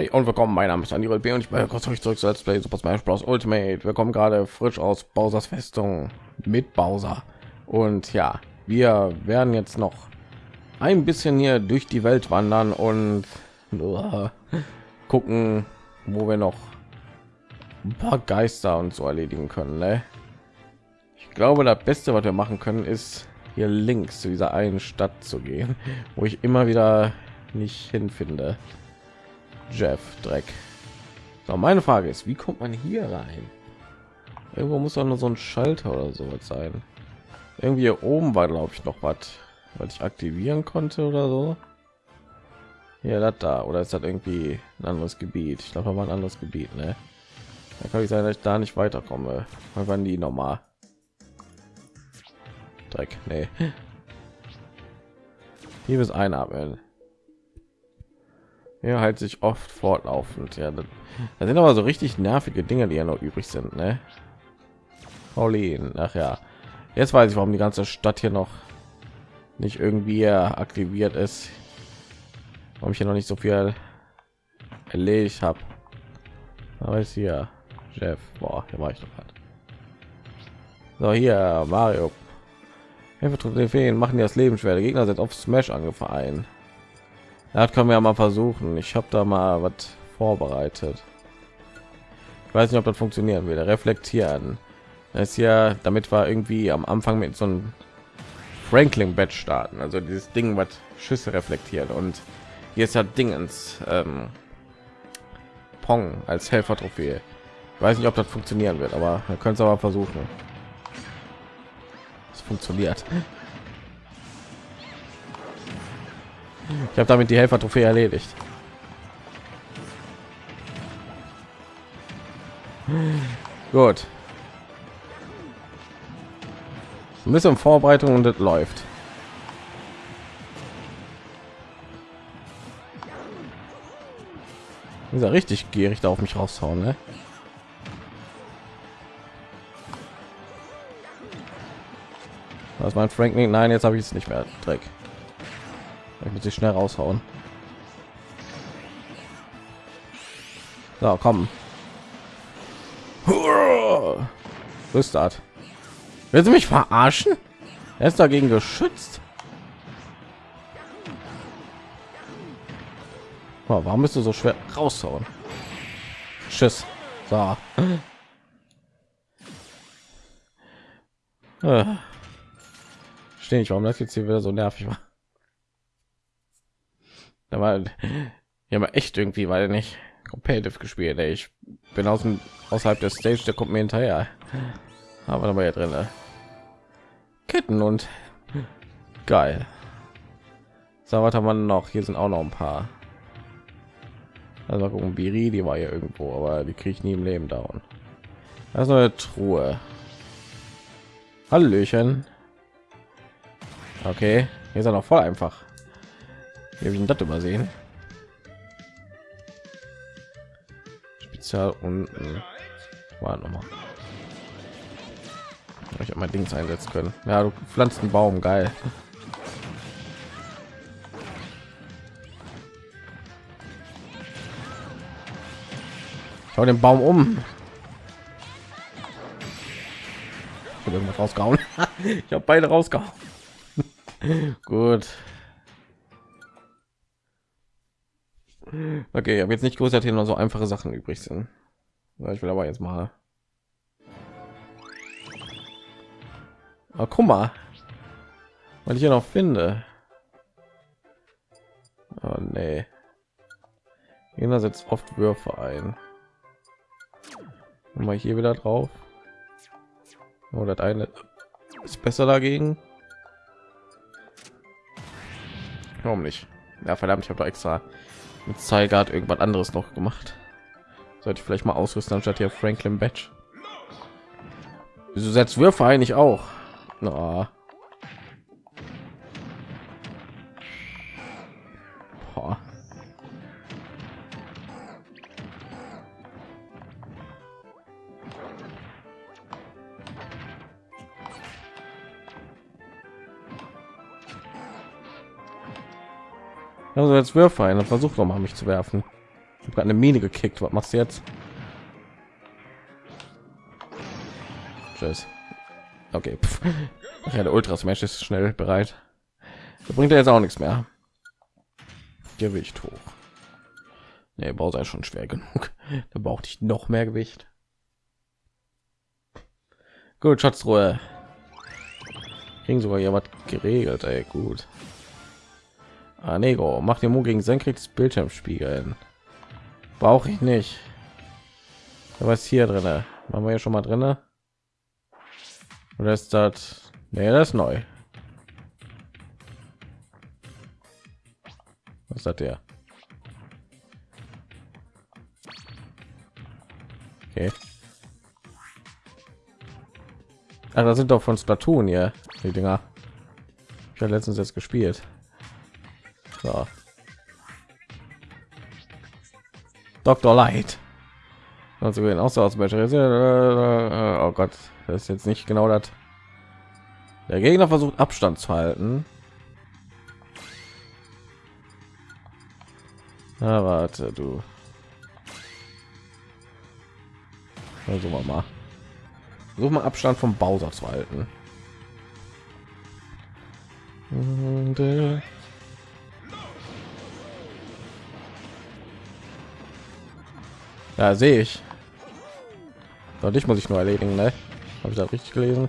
Hi und willkommen, mein Name ist Andy B und ich bin kurz zurück zu Let's Play Super Smash Bros. Ultimate. Wir kommen gerade frisch aus Bowsers Festung mit Bowser. Und ja, wir werden jetzt noch ein bisschen hier durch die Welt wandern und uh, gucken, wo wir noch ein paar Geister und so erledigen können. Ne? Ich glaube, das Beste, was wir machen können, ist hier links zu dieser einen Stadt zu gehen, wo ich immer wieder nicht hinfinde. Jeff Dreck. So, meine Frage ist, wie kommt man hier rein? Irgendwo muss doch nur so ein Schalter oder so was sein. Irgendwie hier oben war, glaube ich, noch was, was ich aktivieren konnte oder so. Ja, das da. Oder ist das irgendwie ein anderes Gebiet? Ich glaube, da war ein anderes Gebiet, ne? Da kann ich sein, dass ich da nicht weiterkomme. Wann waren die nochmal? Dreck, nee. Hier ist einatmen. Ja, halt sich oft fortlaufend. Ja, das, das sind aber so richtig nervige Dinge, die ja noch übrig sind, ne? Pauline, ach ja. Jetzt weiß ich, warum die ganze Stadt hier noch nicht irgendwie aktiviert ist. Warum ich hier noch nicht so viel erledigt habe. Aber ist hier Chef. Boah, hier war ich doch halt. So hier Mario. Hilfe, Feen machen dir das Leben schwer. Der Gegner sind auf Smash angefangen. Das können wir ja mal versuchen. Ich habe da mal was vorbereitet. Ich weiß nicht, ob das funktionieren würde. Reflektieren. Das ist ja, damit wir irgendwie am Anfang mit so einem Franklin Bett starten. Also dieses Ding, was Schüsse reflektiert. Und ist ja Dingens ähm, Pong als Helfer-Trophäe. Ich weiß nicht, ob das funktionieren wird, aber wir können es aber versuchen. Es funktioniert. Ich habe damit die Helfer-Trophäe erledigt. Gut. Ein bisschen Vorbereitung und es läuft. Ist er richtig gierig da auf mich raushauen, ne? Was mein Franklin? Nein, jetzt habe ich es nicht mehr. Dreck. Muss sie schnell raushauen. So, komm. Rüstart. Willst du mich verarschen? Er ist dagegen geschützt. Oh, warum bist du so schwer raushauen? Tschüss. So. Äh. Stehe ich, warum das jetzt hier wieder so nervig war da war ja mal echt irgendwie weil nicht competitive gespielt ey. ich bin aus dem außerhalb der stage der kommt mir hinterher. Aber dabei ja drin ketten und geil. So was haben wir noch? Hier sind auch noch ein paar. Also gucken biri die war ja irgendwo aber die kriege ich nie im leben dauern das ist eine truhe. Hallöchen. Okay hier ist er noch voll einfach wie habe ich das übersehen? Spezial unten. War noch mal. Ich habe mein Dings einsetzen können. Ja, du pflanzt einen Baum, geil. Schau den Baum um. Ich irgendwas rausgehauen. ich habe beide rausgehauen. Gut. Okay, aber jetzt nicht groß, hier noch so einfache Sachen übrig sind. Ich will aber jetzt mal. Aber guck mal, was ich hier noch finde. Oh, nee. Jener setzt oft Würfe ein. Mal hier wieder drauf. Oder oh, eine ist besser dagegen. Warum nicht? Ja, verdammt, ich habe da extra mit Zeigart irgendwas anderes noch gemacht. Sollte ich vielleicht mal ausrüsten anstatt hier Franklin Batch. Wieso setzt Würfe eigentlich auch? Na. Also jetzt Würfe ein und versucht noch mal mich zu werfen. Ich habe eine Mine gekickt. Was machst du jetzt? Tschüss. Okay. Pff. Ach ja, der Ultra Smash ist schnell bereit. Da bringt er jetzt auch nichts mehr. Gewicht hoch. Nee, Bowser ist schon schwer genug. Da braucht ich noch mehr Gewicht. Gut, Schatzruhe. Kriegen sogar hier was geregelt, ey, gut. Ah, Nego, macht den Mut gegen senkrechtes Bildschirmspiegeln. Brauche ich nicht. Was hier drin? Machen wir ja schon mal drin. Oder ist das? Nee, das ist neu. Was hat der? Okay. Ach, das sind doch von Splatoon hier, die Dinger. Ich habe letztens jetzt gespielt. So. Dr. Light. Also gehen auch so aus Oh Gott, das ist jetzt nicht genau das. Der Gegner versucht Abstand zu halten. Na, warte, du. Also mal. Such mal Abstand vom Bowser zu halten. Und, äh ja, sehe ich. So, dich muss ich nur erledigen, ne? Habe ich da richtig gelesen?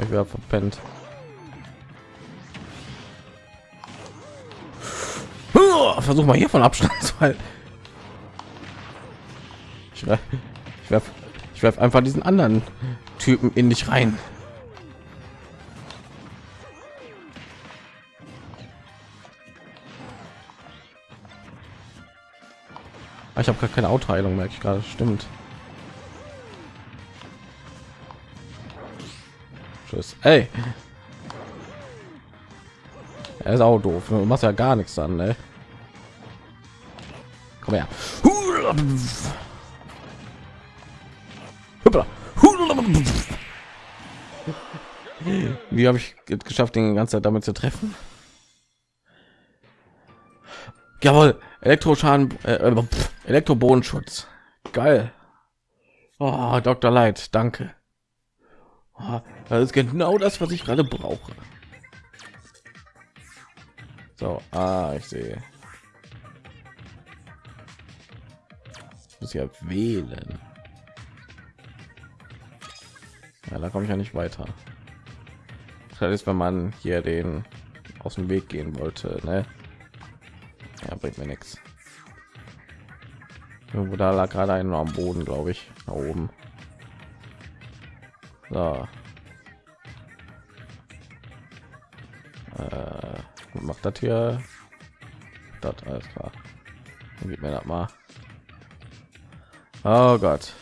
Ich wäre verpennt. Versuch mal hier von Abstand zu halten. Ich werf, ich werf, ich werf einfach diesen anderen Typen in dich rein. Ah, ich habe gar keine Autoheilung, merke ich gerade. Stimmt. Tschüss. Ey. Er ist auch doof. Du machst ja gar nichts an, ne? Komm her. Wie habe ich geschafft, den ganze Zeit damit zu treffen? Jawohl, Elektroschaden, äh, äh Elektrobodenschutz. Geil. Oh, Dr. Light, danke. Oh, das ist genau das, was ich gerade brauche. So, ah, ich sehe. Ich muss ja wählen. Ja, da komme ich ja nicht weiter. Das ist, wenn man hier den aus dem Weg gehen wollte, ne? Ja, bringt mir nichts. Irgendwo da lag gerade einer am Boden, glaube ich, da oben. So. Äh, macht das hier? Das alles klar. Dann gibt mir das mal. Oh Gott.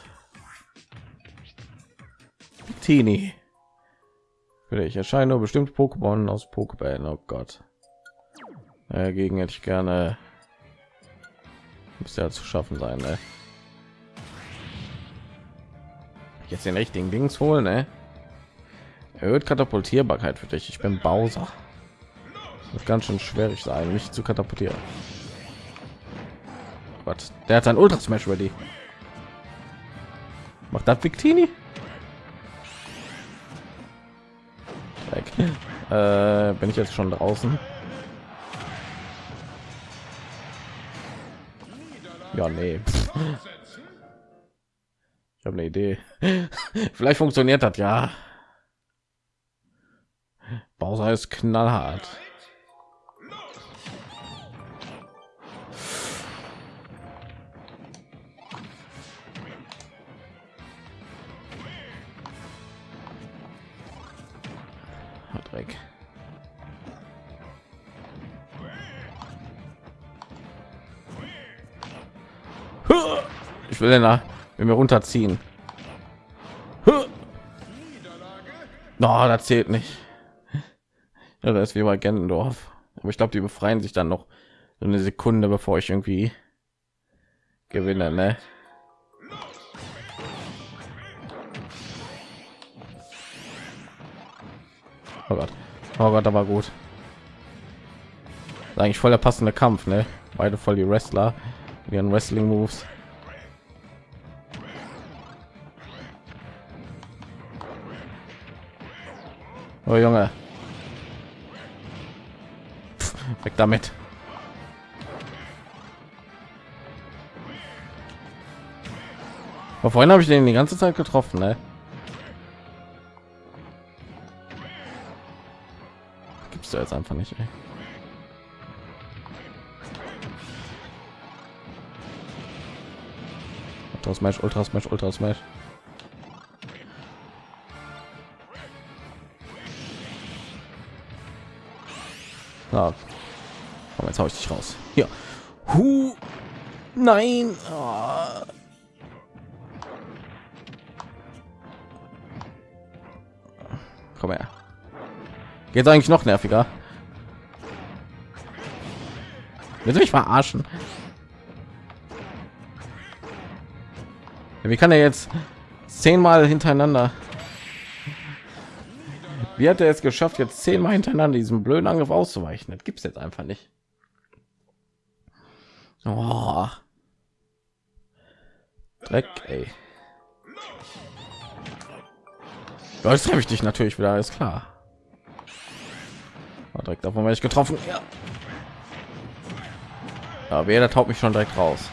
Tini. Ich erscheine nur bestimmt Pokémon aus Pokébällen. Oh Gott. Dagegen hätte ich gerne muss ja zu schaffen sein. Ne? Jetzt den richtigen Dings holen, ne? Erhöht Katapultierbarkeit für dich. Ich bin Bowser. Das ganz schön schwierig sein, mich zu katapultieren. Oh Gott, der hat ein Ultra Smash ready. Macht das Victini? Äh, bin ich jetzt schon draußen? Ja, nee. Ich habe eine Idee. Vielleicht funktioniert das ja. Bowser ist knallhart. Dreck. Will denn da wenn wir runterziehen. No, das zählt nicht. Ja, das ist wie bei Gendendorf. Aber ich glaube, die befreien sich dann noch eine Sekunde, bevor ich irgendwie gewinne, ne? Oh Gott, oh Gott, aber gut. Eigentlich voll der passende Kampf, ne? Beide voll die Wrestler. ihren Wrestling Moves. Oh Junge. Pff, weg damit. Aber vorhin habe ich den die ganze Zeit getroffen, ne? Gibst du jetzt einfach nicht, ey. Ultra Smash, Ultra Smash, Ultra Smash. Ja. Komm, jetzt hau ich dich raus. Hier. Hu. Nein. Oh. Komm her. Geht eigentlich noch nerviger. Willst mich verarschen? Wie kann er jetzt zehnmal hintereinander? Wie hat er es geschafft, jetzt zehnmal hintereinander diesem blöden Angriff auszuweichen? Das gibt es jetzt einfach nicht. Oh. Dreck, ey. Ja, jetzt treffe ich dich natürlich wieder, ist klar. War direkt davon werde ich getroffen. Ja. Aber wer taut mich schon direkt raus.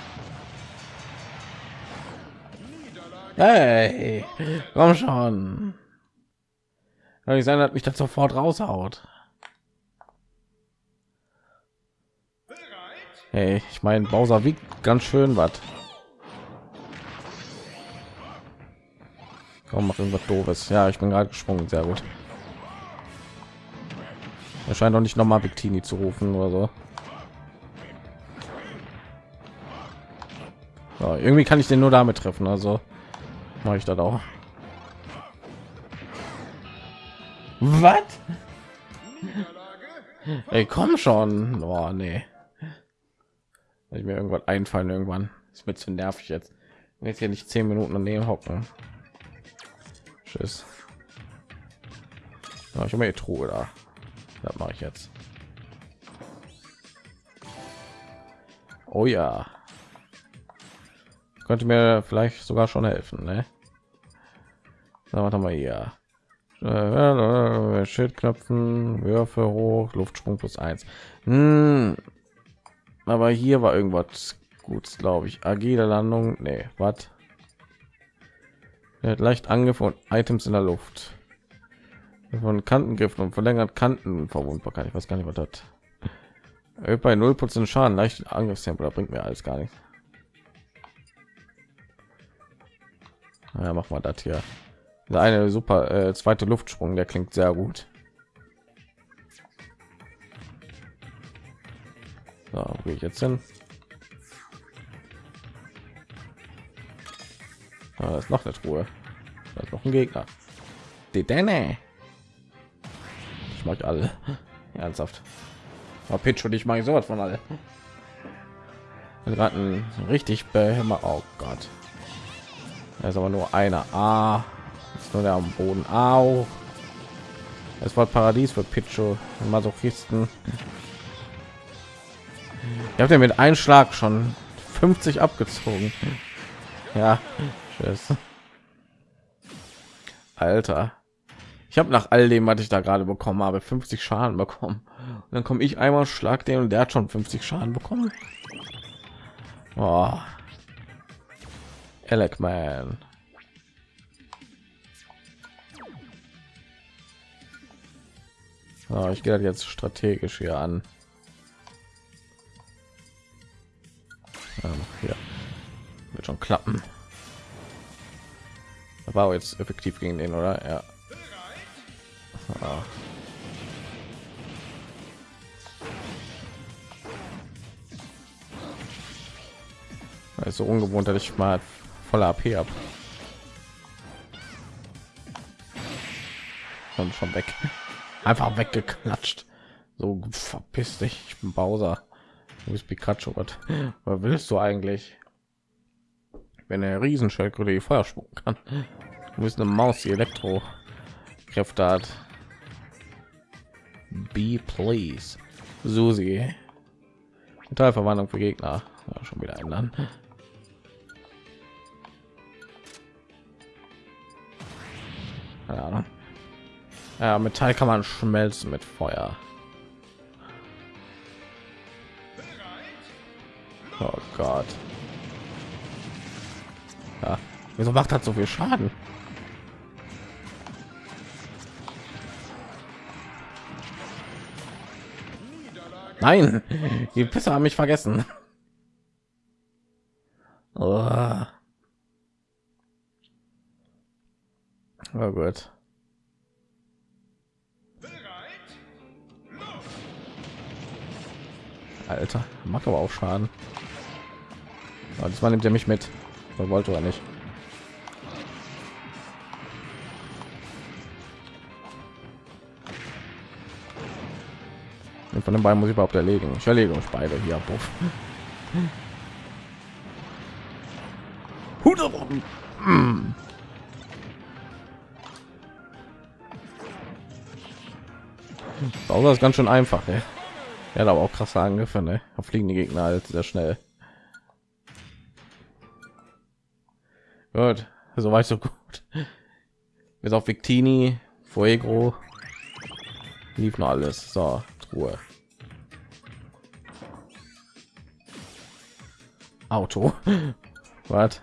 Hey, komm schon. Sein, dass mich das sofort raushaut. Hey, ich meine, Bowser wiegt ganz schön was. Komm, mach irgendwas doofes. Ja, ich bin gerade gesprungen, sehr gut. Er scheint auch nicht noch mal Victini zu rufen oder so. Ja, irgendwie kann ich den nur damit treffen, also mache ich das auch. Was? Ey, komm schon. Oh, nee. ich mir irgendwas einfallen irgendwann. Ist mir zu nervig jetzt. Jetzt hier nicht zehn Minuten daneben hocken. Tschüss. Ja, ich habe mir Truhe da. Das mache ich jetzt. Oh ja. Könnte mir vielleicht sogar schon helfen, ne? Na, warte mal hier. Äh, Schildknöpfen, Würfe hoch, Luftsprung plus eins. Hm. Aber hier war irgendwas gut, glaube ich. Agile Landung, nee, was? Hat leicht und Items in der Luft. Von Kantengriffen und verlängert Kanten verwundbar. Ich weiß gar nicht, was das. Bei 0% Schaden, leicht Angriffstempo, da bringt mir alles gar nichts. Ja, mach mal das hier. Eine super äh, zweite Luftsprung, der klingt sehr gut. So, wo ich jetzt hin? Ah, ist noch eine Truhe. Da ist noch ein Gegner. Die Denne. Ich mag alle. Ernsthaft. Aber Pitch und ich mache sowas von alle. gerade richtig behämmer. Oh Gott. Er ist aber nur einer. Ah, ist nur der am Boden. Au. Es war Paradies für Picho Masochisten. Ihr habt ja mit Einschlag schon 50 abgezogen. Ja, tschüss. Alter. Ich habe nach all dem, was ich da gerade bekommen habe, 50 Schaden bekommen. Und dann komme ich einmal schlag den und der hat schon 50 Schaden bekommen. Oh. Alec man. Oh, ich gehe jetzt strategisch hier an. Ja, hier wird schon klappen. Da war jetzt effektiv gegen den, oder? Ja. Ah. Also ungewohnt, dass ich mal voller AP ab. Und schon weg. Einfach weggeklatscht. So verpiss dich, ich bin Bowser. Du bist Pikachu. Was, was willst du eigentlich? Wenn er Riesenschildkröte die Feuer spucken kann. Du bist eine Maus, die Elektro-Kräfte hat. Be please. Susi. Metallverwandlung für Gegner. Ja, schon wieder ändern. Keine Ahnung. Ja, Metall kann man schmelzen mit Feuer. Oh Gott. Ja, wieso macht das so viel Schaden? Nein, die Pisser haben mich vergessen. Oh. oh gut. Alter, macht aber auch Schaden. Aber das war nimmt er mich mit. Er wollte er nicht. Von den beiden muss ich überhaupt erlegen. Ich erlege uns beide hier. Puff. Bowser ist ganz schön einfach. Ey. Er hat aber auch krasse Angriffe. Ne? Fliegen die Gegner halt sehr schnell. Gut, soweit so gut. Bis auf Victini, Fuego. Lief noch alles. So, Truhe. Auto. Was?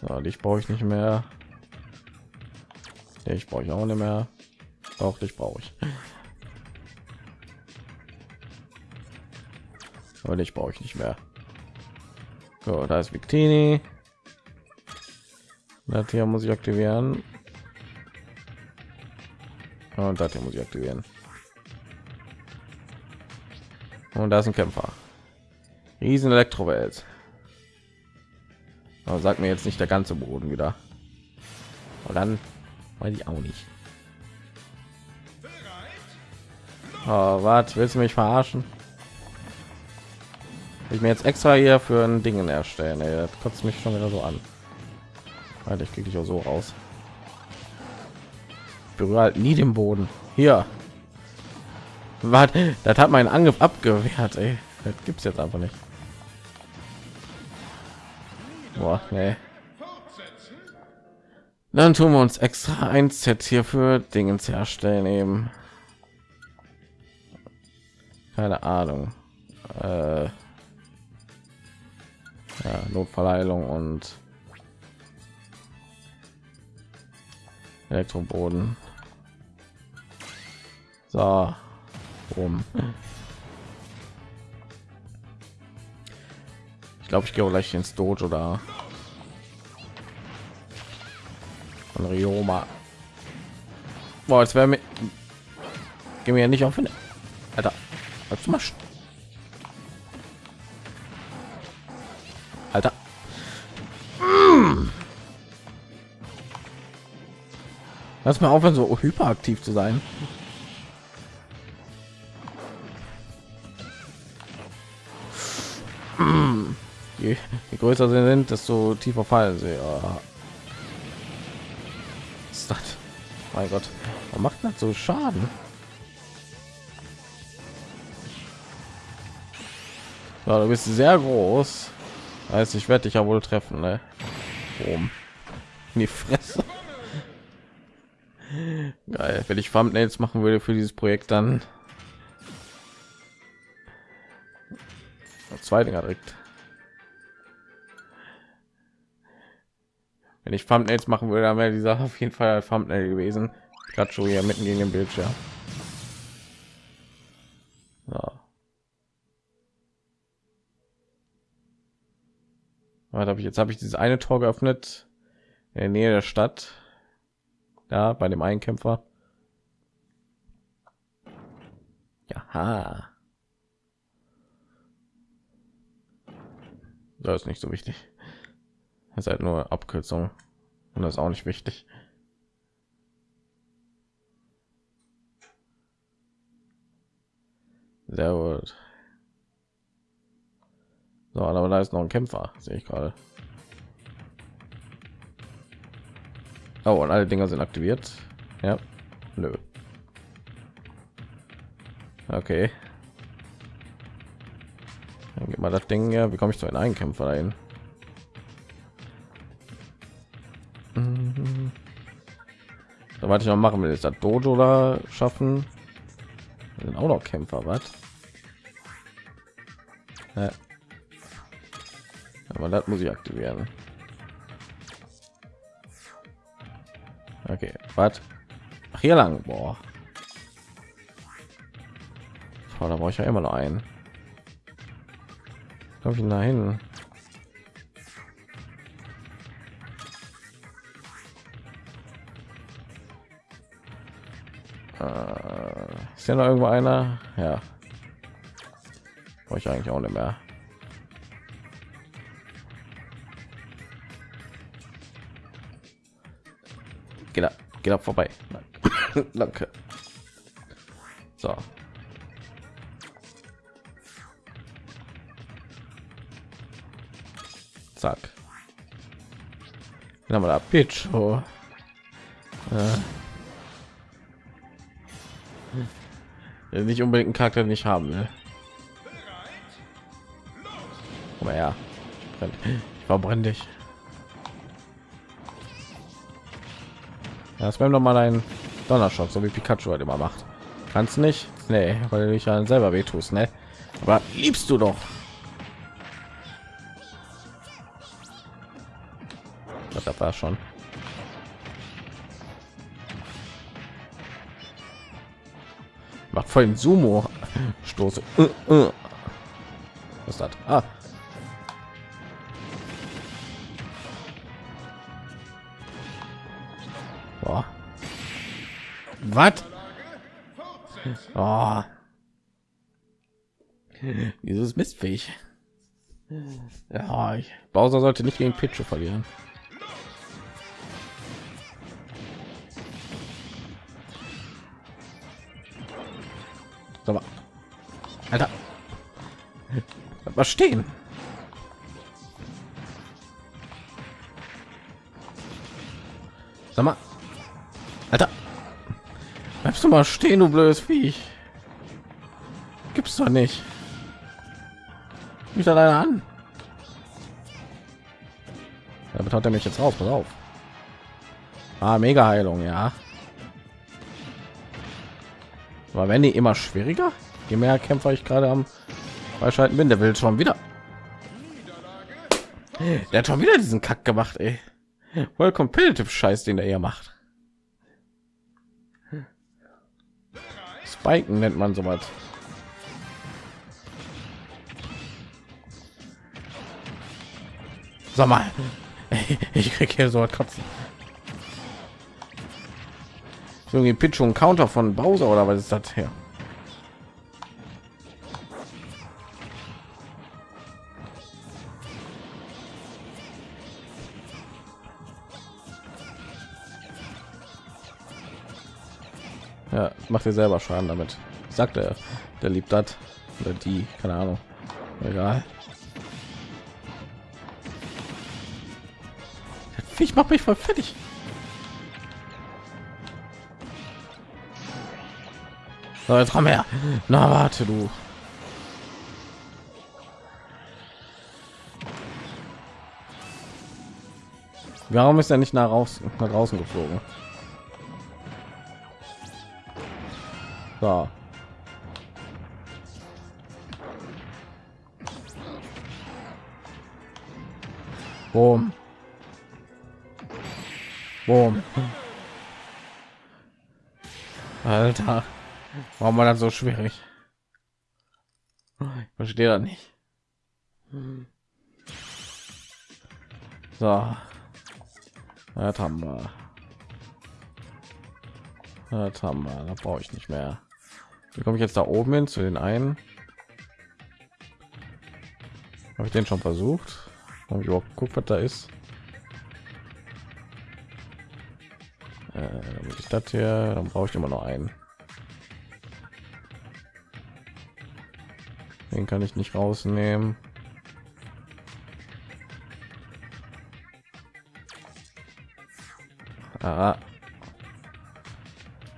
So, dich brauche ich nicht mehr. Ich brauche ich auch nicht mehr. Auch dich brauche ich. Aber ich brauche ich nicht mehr. So, da ist Victini. Das hier muss ich aktivieren. Und das hier muss ich aktivieren. Und da ist ein Kämpfer. Riesen Elektrowelt. Aber sagt mir jetzt nicht der ganze Boden wieder. Und dann weiß ich auch nicht. Oh, was willst du mich verarschen? Ich mir jetzt extra hier für ein Ding erstellen. Ey, das kotzt mich schon wieder so an. Alter, ich kriege dich auch so raus. Ich berühre halt nie den Boden. Hier. Was? Das hat meinen Angriff abgewehrt. Ey. Das gibt's jetzt einfach nicht. Boah, nee. Dann tun wir uns extra ein Set hier für Dingens herstellen eben. Keine Ahnung. Äh, ja, Notverleihung und Elektroboden. So, um. Ich glaube, ich gehe gleich ins Dojo oder von Rioma. Boah, jetzt wäre mir gehen wir ja nicht auf. Alter, was du machst. Lass mal aufhören, so hyperaktiv zu sein. Je, je größer sie sind, desto tiefer fallen sie. Ja. ist das? Mein Gott, warum macht das so Schaden? Ja, du bist sehr groß. Heißt, ich werde dich ja wohl treffen, ne? Boom. In. Geil, wenn ich Thumbnails machen würde für dieses Projekt, dann zwei Dinger direkt. Wenn ich Thumbnails machen würde, dann wäre die Sache auf jeden Fall Thumbnail gewesen. Pikachu hier mitten gegen den Bildschirm. Ja. Was habe ich jetzt? Habe ich dieses eine Tor geöffnet in der Nähe der Stadt da bei dem Einkämpfer. Ja. Das ist nicht so wichtig. Das ist halt nur Abkürzung und das ist auch nicht wichtig. Sehr gut. So, aber da ist noch ein Kämpfer, sehe ich gerade. Oh, und alle Dinger sind aktiviert. Ja. Nö. Okay. Aber das Ding ja, wie komme ich zu einem Einkämpfer dahin? Mhm. So, ich noch machen will, ist das Dojo da schaffen. Sind auch noch Kämpfer, was? Ja. Aber das muss ich aktivieren. Okay, was? Ach, hier lang, boah. Da brauche ich ja immer noch einen. Komme ich dahin? Äh, ist ja noch irgendwo einer? Ja. Brauche ich eigentlich auch nicht mehr. Geht ab, vorbei. Danke. So. Zack. Dann haben wir da Pitch. Oh. Äh. Nicht unbedingt einen Charakter den ich haben will. Komm her. Ich verbrenne dich. Das wäre noch mal ein Donnerschock, so wie Pikachu halt immer macht. Kannst nicht? Nee, weil du dich ja selber wehtust, ne? Aber liebst du doch. Das war schon. Macht voll den Sumo Stoße. Uh, uh. Was ist das? Ah. Was? Oh. Dieses mistfähig. Ja, ich, Bowser sollte nicht gegen Pichu verlieren. Alter. Was stehen? Du mal stehen, du blödes Viech. Gibt's doch nicht. Mich da leider an. Damit haut er mich jetzt auf. Pass auf. Ah, mega Heilung, ja. Aber wenn die immer schwieriger? je mehr Kämpfer ich gerade am Freischalten bin, der will schon wieder. Der hat schon wieder diesen Kack gemacht, ey. Voll competitive Scheiß, den er hier macht. Spiken nennt man sowas. Sag mal, ich krieg hier so kotzen. Irgendwie Pitch und Counter von Bowser oder was ist das her? Ja, macht ihr selber Schaden damit. Sagt er, der liebt das oder die, keine Ahnung. Egal. Ich mach mich voll fertig. So, jetzt komm her. Na, warte du. Warum ist er nicht nach, raus, nach draußen geflogen? So. Boom. Boom. Alter, warum war das so schwierig? Ich verstehe das nicht. So, das haben wir. Das haben wir. Da brauche ich nicht mehr. Wie komme ich jetzt da oben hin zu den einen? Habe ich den schon versucht? Habe ich überhaupt geguckt, was da ist? Äh, ich das hier, dann brauche ich immer noch einen. Den kann ich nicht rausnehmen. Ah.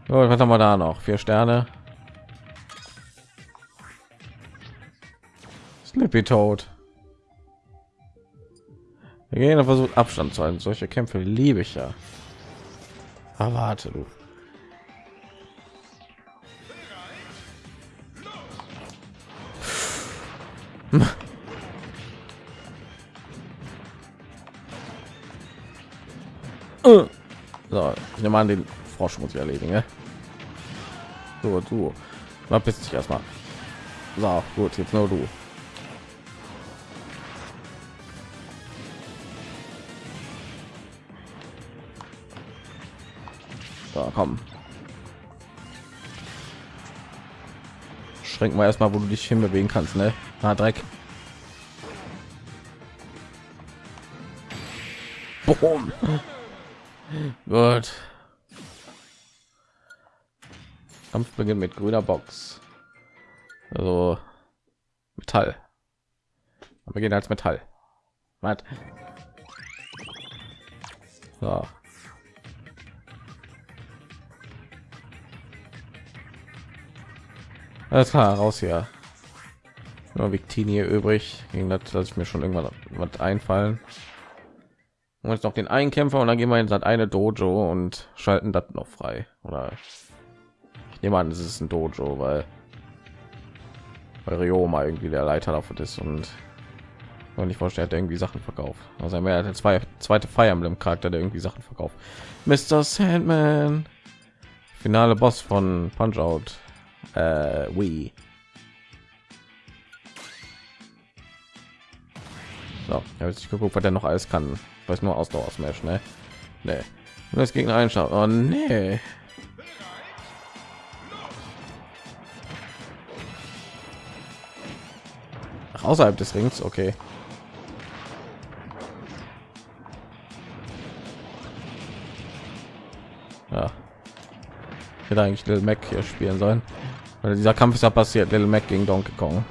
Oh, was haben wir da noch? Vier Sterne. Wir gehen versucht Abstand zu halten. Solche Kämpfe liebe ich ja. Aber warte du. So, ich nehme an, den Frosch muss ich erledigen. Ja? So, du. Bist dich erstmal. So, gut, jetzt nur du. Komm. Schränken wir erstmal, wo du dich hinbewegen kannst, ne? Na, Dreck. Boom. Gut. Kampf beginnt mit grüner Box. Also Metall. Wir gehen als Metall. Was? So. Alles klar, raus hier. Nur Victini übrig, gegen das lasse ich mir schon irgendwann was einfallen. Und jetzt noch den einen Kämpfer und dann gehen wir in eine Dojo und schalten das noch frei. Oder ich nehme an, es ist ein Dojo, weil weil Ryoma irgendwie der Leiter davon ist und und ich vorstelle, hat irgendwie Sachen verkauft. Also er hat zwei zweite Fire Emblem Charakter, der irgendwie Sachen verkauft. Mr. Sandman, finale Boss von Punch Out, äh, Wii. So, jetzt geguckt, was der noch alles kann. Ich weiß nur Ausdauer Smash, ne? Und das Gegner einschaut. Oh nee. Außerhalb des Rings, okay. Ja. Ich hätte eigentlich Little Mac hier spielen sollen. Weil dieser Kampf ist ja passiert, Little Mac gegen Donkey Kong.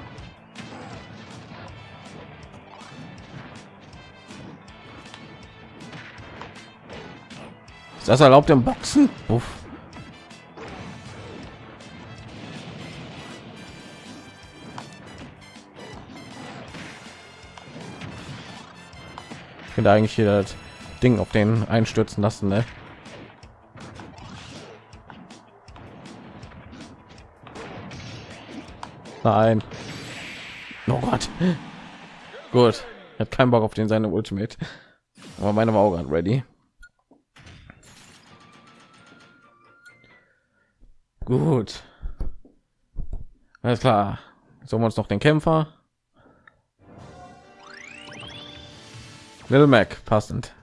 Ist das erlaubt im Boxen? Uff. Ich finde eigentlich hier das Ding auf den einstürzen lassen, ne? Nein. Oh Gott. Gut. Hat keinen Bock auf den seine Ultimate. Aber meine war auch gerade ready. Gut. Alles klar. Sollen wir uns noch den Kämpfer? Little Mac, passend.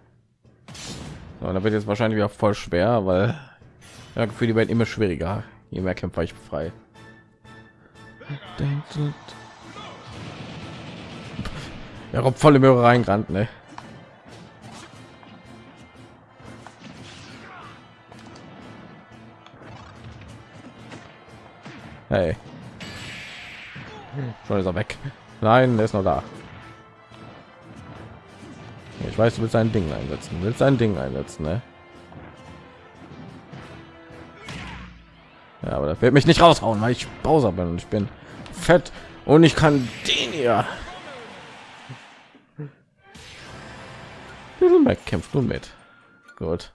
So, da wird jetzt wahrscheinlich wieder voll schwer, weil ja, für die werden immer schwieriger, je mehr Kämpfer ich frei. Ja, kommt voll im Hörer reingerannt, ne? Hey. Schon ist er weg. Nein, der ist noch da. Ich weiß, du willst ein Ding einsetzen. Willst ein Ding einsetzen, ne? Aber das wird mich nicht raushauen, weil ich Bowser bin und ich bin fett und ich kann den hier. Mac kämpft nun mit. Gut.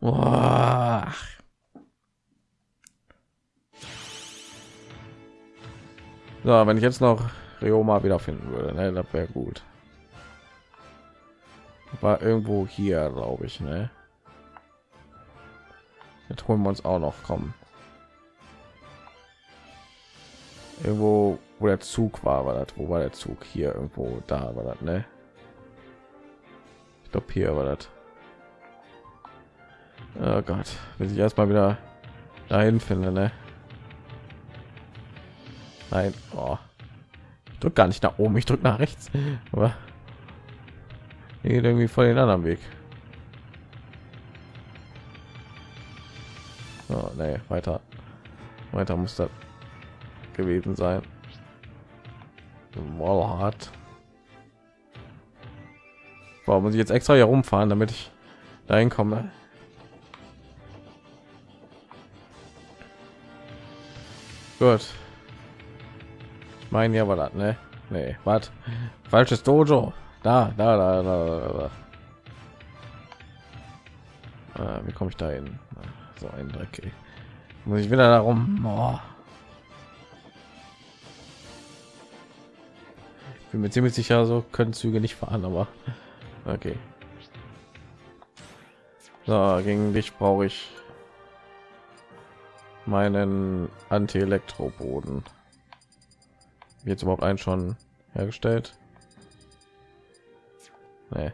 Boah. So, wenn ich jetzt noch Rioma wiederfinden würde, ne, das wäre gut. War irgendwo hier, glaube ich, ne? Jetzt holen wir uns auch noch kommen. Irgendwo, wo der Zug war, war das. Wo war der Zug? Hier irgendwo, da war das, ne? Ich glaube, hier war das. Oh Gott, will ich erstmal wieder dahin finde, ne? Nein, oh. ich drück gar nicht nach oben, ich drück nach rechts. Aber geht irgendwie voll den anderen Weg. Oh, nee, weiter, weiter muss das gewesen sein. Wallhart. Warum muss ich jetzt extra hier rumfahren, damit ich dahin komme? Gut. Ich meine ja, war das, ne? Nee, was? Falsches Dojo. Da, da, da, da, da. Äh, wie komme ich da hin? So ein Dreck. Ey. Muss ich wieder darum? Oh. Bin mir ziemlich sicher, so können Züge nicht fahren, aber okay. So, gegen dich brauche ich meinen Anti-Elektro-Boden. Jetzt überhaupt einen schon hergestellt? Nee.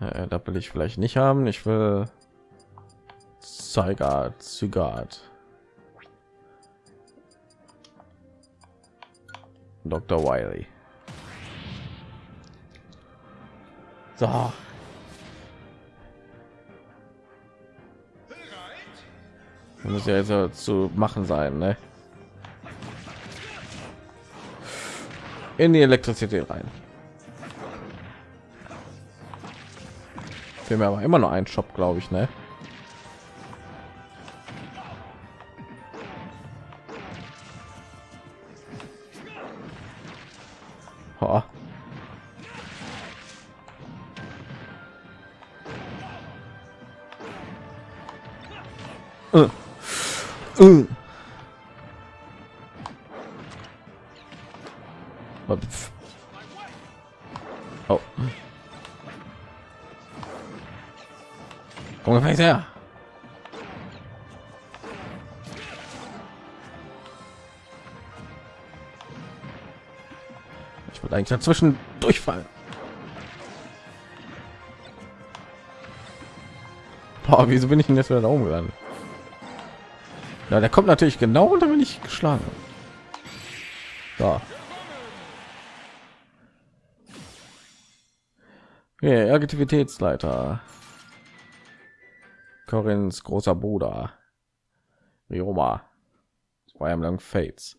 Äh, da will ich vielleicht nicht haben. Ich will Zygat, Zygat. Dr. Wiley. So. Muss ja jetzt zu machen sein, ne? In die Elektrizität rein. Wir haben aber immer noch einen Shop, glaube ich, ne? Uh. Uh. Oh. Ungefähr her. Ich würde eigentlich dazwischen durchfallen. Boah, wieso bin ich denn jetzt wieder da gelandet? Ja, der kommt natürlich genau und dann bin ich geschlagen. So. Yeah, Aktivitätsleiter. Corins großer Bruder. Rioma. Zwei am lang Fates.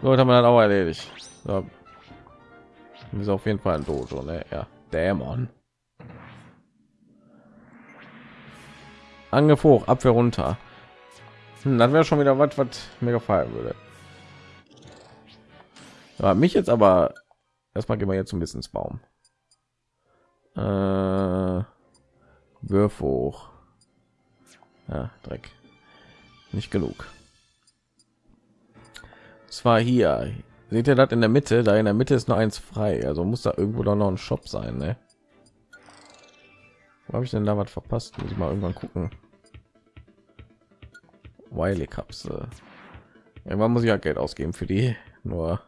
So, haben wir dann auch erledigt. So. Ist auf jeden Fall ein Dojo, ne? Ja, Dämon. Angriff hoch, Abwehr runter. Hm, dann wäre schon wieder was, was mir gefallen würde. Aber mich jetzt aber erstmal gehen wir jetzt zum Wissensbaum. Äh, Würf hoch. Ja, Dreck. Nicht genug. Zwar hier. Seht ihr das in der Mitte? Da in der Mitte ist nur eins frei. Also muss da irgendwo doch noch ein Shop sein, ne? Wo habe ich denn da was verpasst? Muss ich mal irgendwann gucken. Wiley Kapsel. Irgendwann muss ich ja Geld ausgeben für die. Nur.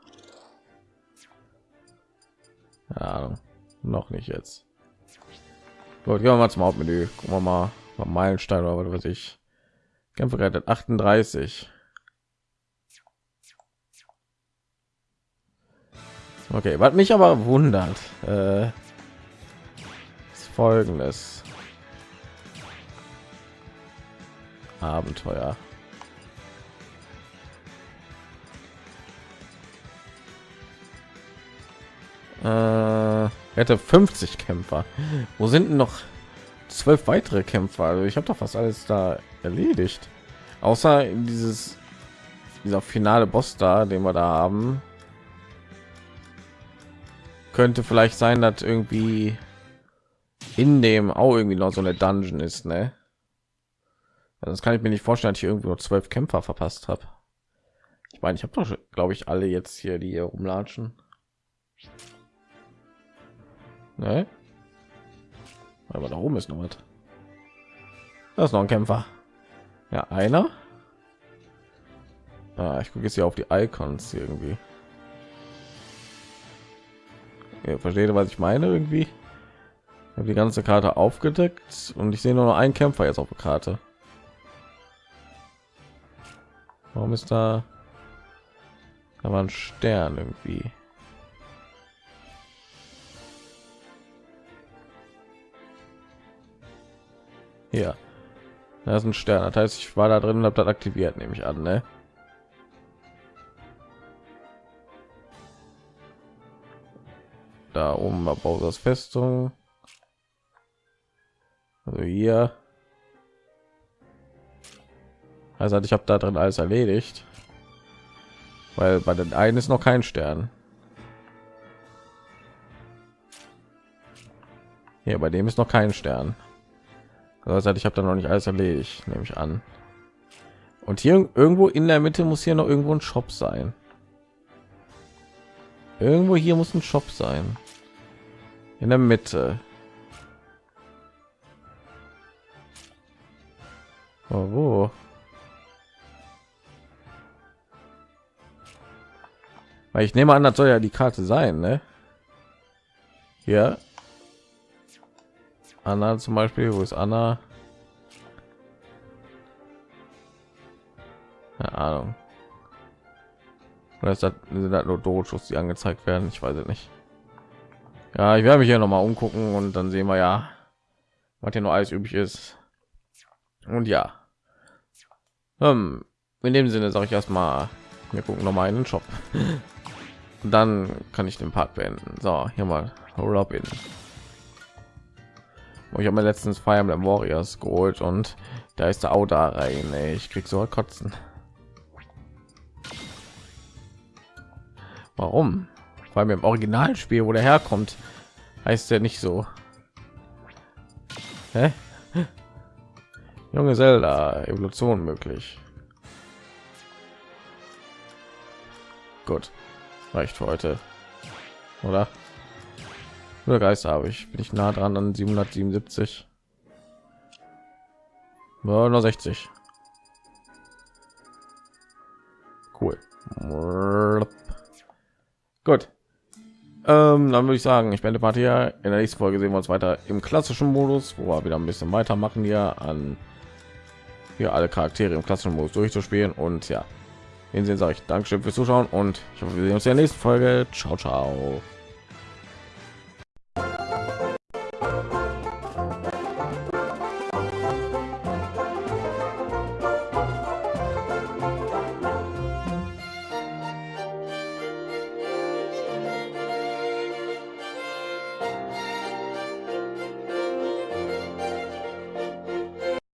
Ja, noch nicht jetzt. Gut, gehen wir mal zum Hauptmenü. Gucken wir mal, mal Meilenstein oder was weiß ich. Kämpfe gerettet 38. Okay, was mich aber wundert, äh, ist folgendes Abenteuer. Äh, hätte 50 Kämpfer. Wo sind denn noch zwölf weitere Kämpfer? Also ich habe doch fast alles da erledigt. Außer dieses dieser finale Boss da, den wir da haben. Könnte vielleicht sein, dass irgendwie in dem auch irgendwie noch so eine Dungeon ist, ne? Also das kann ich mir nicht vorstellen, dass ich irgendwie nur zwölf Kämpfer verpasst habe. Ich meine, ich habe doch, glaube ich, alle jetzt hier, die hier rumlatschen. Ne? Aber da oben ist noch was. Das ist noch ein Kämpfer. Ja, einer. Ah, ich gucke jetzt hier auf die Icons irgendwie. Ja, versteht ihr, was ich meine irgendwie? Ich habe die ganze Karte aufgedeckt und ich sehe nur noch einen Kämpfer jetzt auf der Karte. Warum ist da? Da war ein Stern irgendwie. Ja, da ist ein Stern. Das heißt, ich war da drin und habe das aktiviert, nehme ich an, ne? Da oben war Bowser's Festung. Also hier Also ich habe da drin alles erledigt, weil bei den einen ist noch kein Stern. Hier bei dem ist noch kein Stern. Das heißt, ich habe da noch nicht alles erledigt, nehme ich an. Und hier irgendwo in der Mitte muss hier noch irgendwo ein Shop sein. Irgendwo hier muss ein Shop sein. In der Mitte. Oh, wo? Weil ich nehme an, das soll ja die Karte sein, ne? Hier. Anna zum Beispiel, wo ist Anna? Keine Ahnung. Oder ist das, sind das nur Dojos, die angezeigt werden? Ich weiß es nicht. Ja, ich werde mich hier noch mal umgucken und dann sehen wir ja, was hier noch alles üblich ist. Und ja, ähm, in dem Sinne sage ich erstmal, wir gucken noch mal in den Shop. Und dann kann ich den Part beenden. So, hier mal Robin. Ich habe mir letztens Fire Emblem Warriors geholt und da ist der Auto rein. Ich krieg so kotzen. Warum? Weil mir im Originalspiel, wo der herkommt, heißt der nicht so. Hä? Junge Zelda, Evolution möglich. Gut, reicht für heute, oder? Nur Geist habe ich. Bin ich nah dran an 777? Ja, nur 60. Cool. Gut. Ähm, dann würde ich sagen, ich beende Partie hier. In der nächsten Folge sehen wir uns weiter im klassischen Modus, wo wir wieder ein bisschen weitermachen hier an hier alle Charaktere im klassischen Modus durchzuspielen und ja, in sehen sage ich Dankeschön fürs Zuschauen und ich hoffe, wir sehen uns in der nächsten Folge. Ciao, ciao.